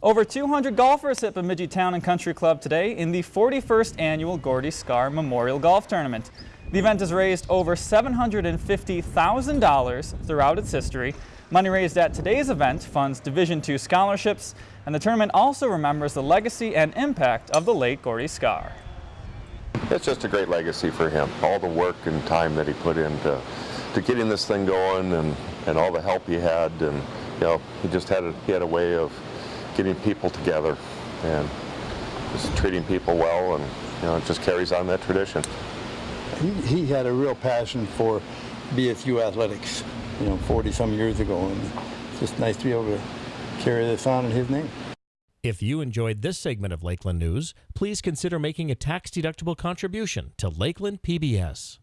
Over 200 golfers hit Bemidji Town and Country Club today in the 41st annual Gordy Skaar Memorial Golf Tournament. The event has raised over $750,000 throughout its history. Money raised at today's event funds Division II scholarships, and the tournament also remembers the legacy and impact of the late Gordy Skaar. It's just a great legacy for him. All the work and time that he put into to getting this thing going and, and all the help he had and you know he just had a, he had a way of getting people together and just treating people well and you know it just carries on that tradition. He, he had a real passion for BSU athletics, you know, 40 some years ago and it's just nice to be able to carry this on in his name. If you enjoyed this segment of Lakeland News, please consider making a tax-deductible contribution to Lakeland PBS.